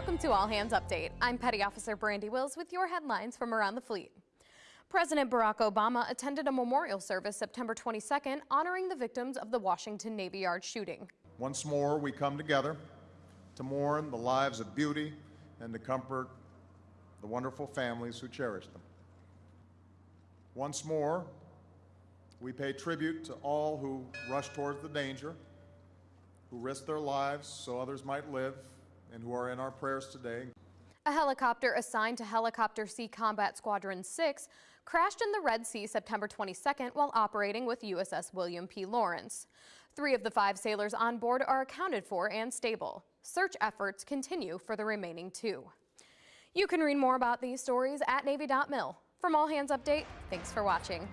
Welcome to All Hands Update. I'm Petty Officer Brandy Wills with your headlines from around the fleet. President Barack Obama attended a memorial service September 22nd honoring the victims of the Washington Navy Yard shooting. Once more, we come together to mourn the lives of beauty and to comfort the wonderful families who cherish them. Once more, we pay tribute to all who rush towards the danger, who risk their lives so others might live, and who are in our prayers today. A helicopter assigned to Helicopter Sea Combat Squadron 6 crashed in the Red Sea September 22nd while operating with USS William P. Lawrence. Three of the five sailors on board are accounted for and stable. Search efforts continue for the remaining two. You can read more about these stories at Navy.mil. From All Hands Update, thanks for watching.